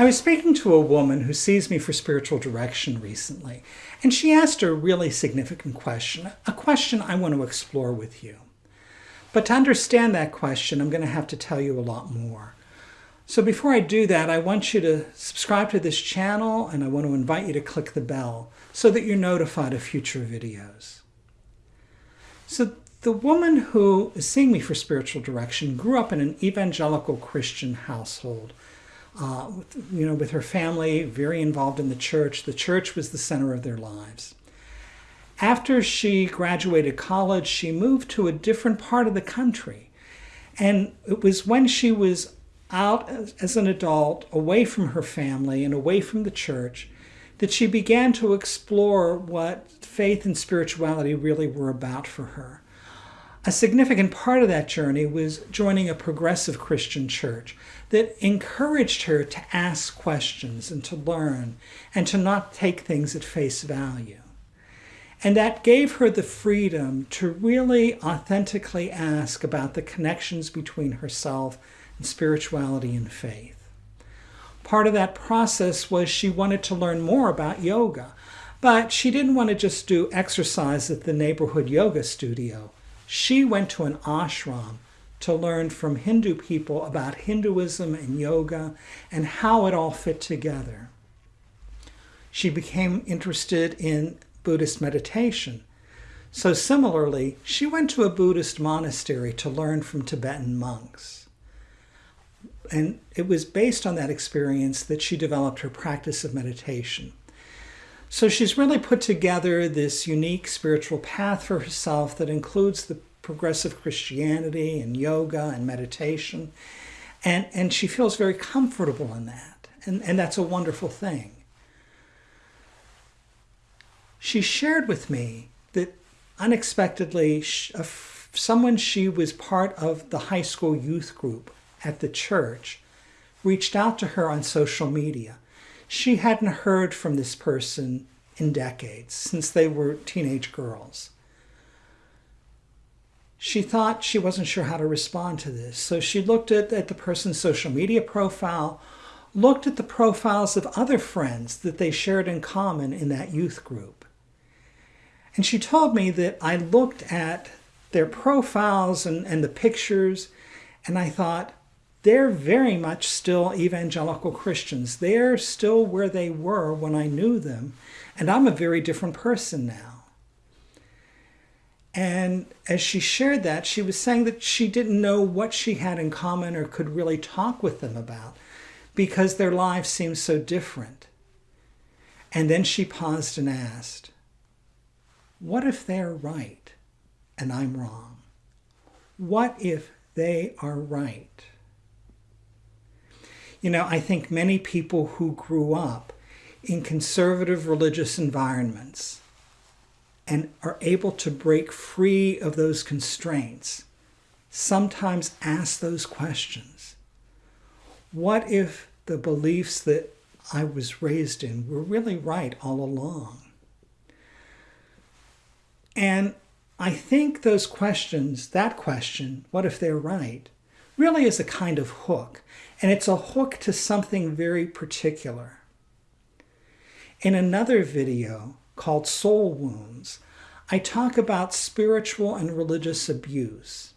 I was speaking to a woman who sees me for spiritual direction recently, and she asked a really significant question, a question I want to explore with you. But to understand that question, I'm going to have to tell you a lot more. So before I do that, I want you to subscribe to this channel and I want to invite you to click the bell so that you're notified of future videos. So the woman who is seeing me for spiritual direction grew up in an evangelical Christian household uh, you know, with her family, very involved in the church. The church was the center of their lives. After she graduated college, she moved to a different part of the country. And it was when she was out as an adult, away from her family and away from the church, that she began to explore what faith and spirituality really were about for her. A significant part of that journey was joining a progressive Christian church that encouraged her to ask questions and to learn and to not take things at face value. And that gave her the freedom to really authentically ask about the connections between herself and spirituality and faith. Part of that process was she wanted to learn more about yoga, but she didn't want to just do exercise at the neighborhood yoga studio. She went to an ashram to learn from Hindu people about Hinduism and yoga and how it all fit together. She became interested in Buddhist meditation. So similarly, she went to a Buddhist monastery to learn from Tibetan monks. And it was based on that experience that she developed her practice of meditation. So she's really put together this unique spiritual path for herself that includes the progressive Christianity and yoga and meditation. And, and she feels very comfortable in that. And, and that's a wonderful thing. She shared with me that unexpectedly, someone she was part of the high school youth group at the church reached out to her on social media. She hadn't heard from this person in decades, since they were teenage girls she thought she wasn't sure how to respond to this. So she looked at, at the person's social media profile, looked at the profiles of other friends that they shared in common in that youth group. And she told me that I looked at their profiles and, and the pictures, and I thought, they're very much still evangelical Christians. They're still where they were when I knew them, and I'm a very different person now. And as she shared that, she was saying that she didn't know what she had in common or could really talk with them about because their lives seemed so different. And then she paused and asked, What if they're right and I'm wrong? What if they are right? You know, I think many people who grew up in conservative religious environments and are able to break free of those constraints, sometimes ask those questions. What if the beliefs that I was raised in were really right all along? And I think those questions, that question, what if they're right, really is a kind of hook. And it's a hook to something very particular. In another video, called Soul Wounds, I talk about spiritual and religious abuse.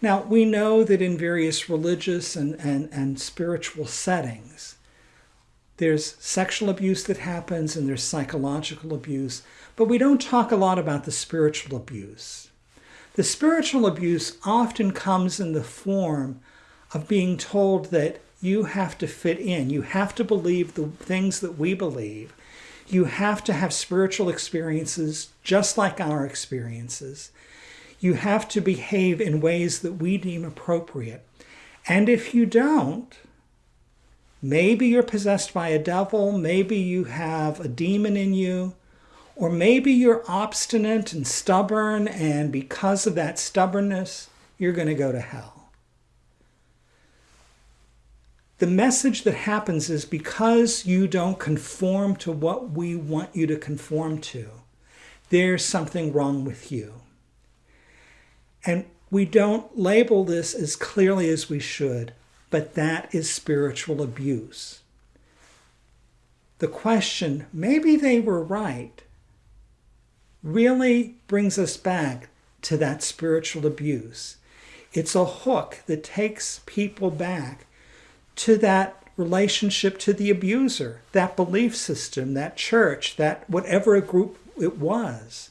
Now, we know that in various religious and, and, and spiritual settings, there's sexual abuse that happens and there's psychological abuse, but we don't talk a lot about the spiritual abuse. The spiritual abuse often comes in the form of being told that you have to fit in, you have to believe the things that we believe, you have to have spiritual experiences just like our experiences. You have to behave in ways that we deem appropriate. And if you don't, maybe you're possessed by a devil, maybe you have a demon in you, or maybe you're obstinate and stubborn, and because of that stubbornness, you're going to go to hell. The message that happens is because you don't conform to what we want you to conform to, there's something wrong with you. And we don't label this as clearly as we should, but that is spiritual abuse. the question, maybe they were right, really brings us back to that spiritual abuse. It's a hook that takes people back to that relationship to the abuser, that belief system, that church, that whatever group it was,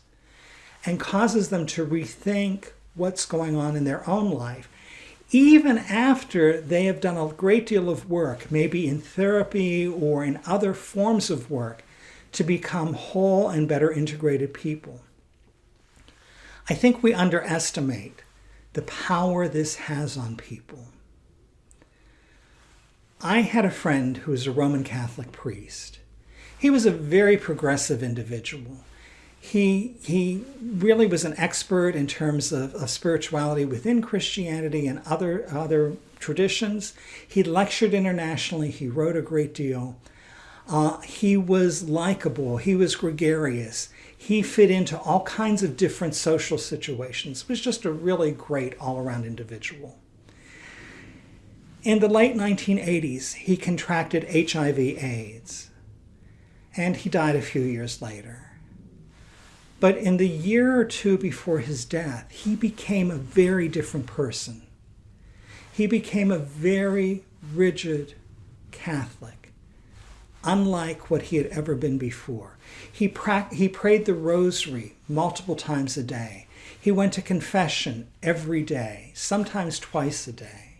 and causes them to rethink what's going on in their own life. Even after they have done a great deal of work, maybe in therapy or in other forms of work, to become whole and better integrated people. I think we underestimate the power this has on people. I had a friend who was a Roman Catholic priest. He was a very progressive individual. He, he really was an expert in terms of, of spirituality within Christianity and other, other traditions. He lectured internationally. He wrote a great deal. Uh, he was likable. He was gregarious. He fit into all kinds of different social situations. He was just a really great all-around individual. In the late 1980s, he contracted HIV AIDS, and he died a few years later. But in the year or two before his death, he became a very different person. He became a very rigid Catholic, unlike what he had ever been before. He, pra- he prayed the rosary multiple times a day. He went to confession every day, sometimes twice a day.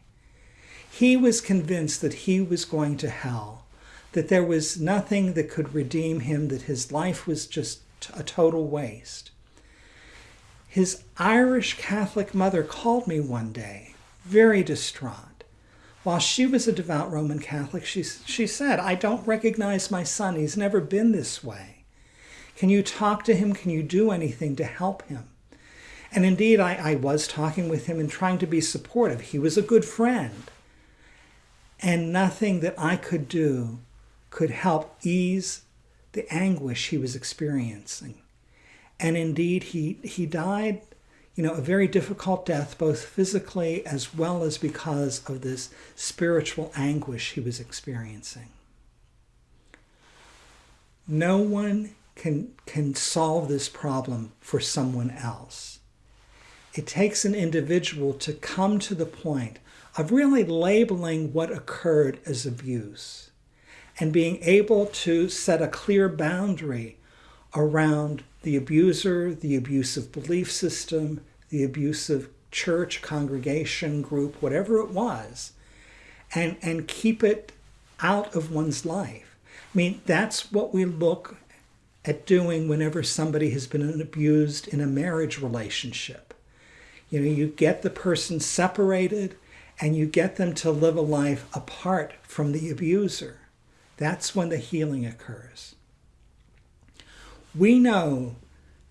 He was convinced that he was going to hell, that there was nothing that could redeem him, that his life was just a total waste. His Irish Catholic mother called me one day, very distraught. While she was a devout Roman Catholic, she, she said, I don't recognize my son. He's never been this way. Can you talk to him? Can you do anything to help him? And indeed, I, I was talking with him and trying to be supportive. He was a good friend and nothing that I could do could help ease the anguish he was experiencing. And indeed, he, he died, you know, a very difficult death, both physically as well as because of this spiritual anguish he was experiencing. No one can, can solve this problem for someone else. It takes an individual to come to the point of really labeling what occurred as abuse and being able to set a clear boundary around the abuser, the abusive belief system, the abusive church, congregation, group, whatever it was, and, and keep it out of one's life. I mean, that's what we look at doing whenever somebody has been abused in a marriage relationship. You know, you get the person separated, and you get them to live a life apart from the abuser. That's when the healing occurs. We know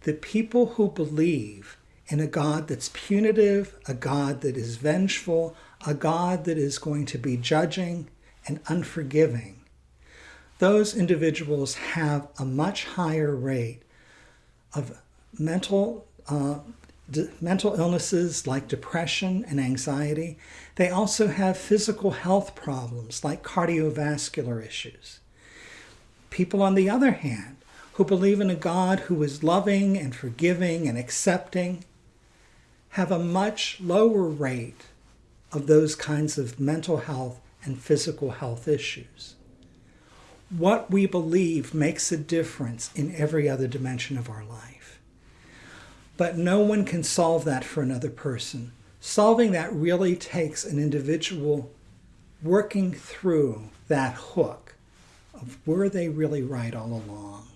that people who believe in a God that's punitive, a God that is vengeful, a God that is going to be judging and unforgiving, those individuals have a much higher rate of mental uh, mental illnesses like depression and anxiety. They also have physical health problems like cardiovascular issues. People, on the other hand, who believe in a God who is loving and forgiving and accepting have a much lower rate of those kinds of mental health and physical health issues. What we believe makes a difference in every other dimension of our life. But no one can solve that for another person. Solving that really takes an individual working through that hook of were they really right all along.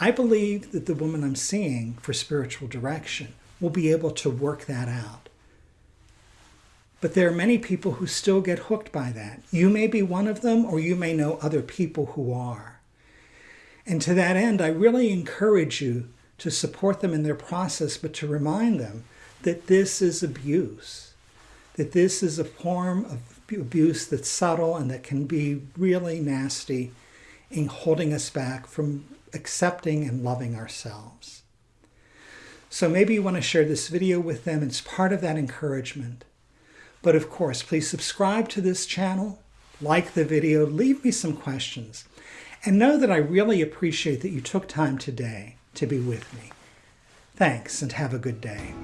I believe that the woman I'm seeing for spiritual direction will be able to work that out. But there are many people who still get hooked by that. You may be one of them, or you may know other people who are. And to that end, I really encourage you to support them in their process, but to remind them that this is abuse, that this is a form of abuse that's subtle and that can be really nasty in holding us back from accepting and loving ourselves. So maybe you want to share this video with them. It's part of that encouragement. But of course, please subscribe to this channel, like the video, leave me some questions. And know that I really appreciate that you took time today to be with me. Thanks and have a good day.